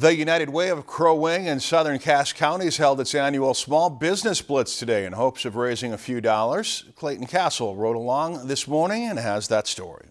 The United Way of Crow Wing in southern Cass Counties held its annual Small Business Blitz today in hopes of raising a few dollars. Clayton Castle rode along this morning and has that story.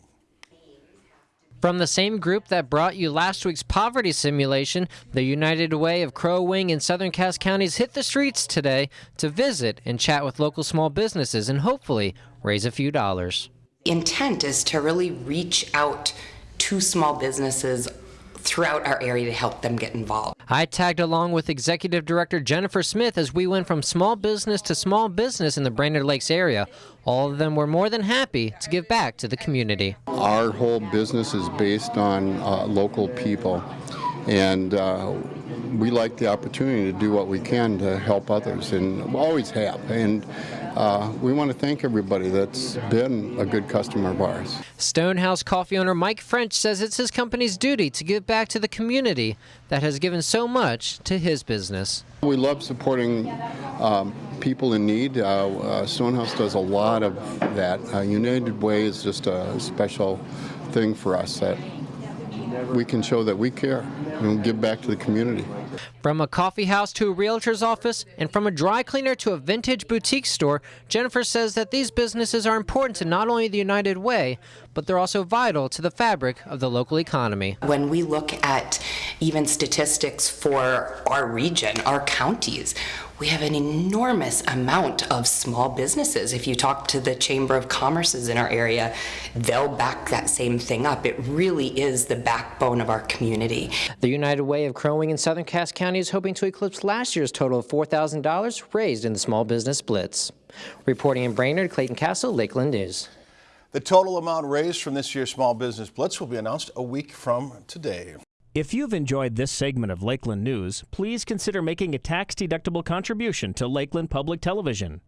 From the same group that brought you last week's poverty simulation, the United Way of Crow Wing in southern Cass Counties hit the streets today to visit and chat with local small businesses and hopefully raise a few dollars. Intent is to really reach out to small businesses throughout our area to help them get involved. I tagged along with Executive Director Jennifer Smith as we went from small business to small business in the Brainerd Lakes area. All of them were more than happy to give back to the community. Our whole business is based on uh, local people, and uh, we like the opportunity to do what we can to help others, and always have. And uh, we want to thank everybody that's been a good customer of ours. Stonehouse coffee owner Mike French says it's his company's duty to give back to the community that has given so much to his business. We love supporting um, people in need. Uh, uh, Stonehouse does a lot of that. Uh, United Way is just a special thing for us that we can show that we care and give back to the community. From a coffee house to a realtor's office, and from a dry cleaner to a vintage boutique store, Jennifer says that these businesses are important to not only the United Way, but they're also vital to the fabric of the local economy. When we look at even statistics for our region, our counties, we have an enormous amount of small businesses. If you talk to the Chamber of Commerce's in our area, they'll back that same thing up. It really is the backbone of our community. The United Way of Crow Wing in Southern Cass County is hoping to eclipse last year's total of $4,000 raised in the Small Business Blitz. Reporting in Brainerd, Clayton Castle, Lakeland News. The total amount raised from this year's Small Business Blitz will be announced a week from today. If you've enjoyed this segment of Lakeland News, please consider making a tax-deductible contribution to Lakeland Public Television.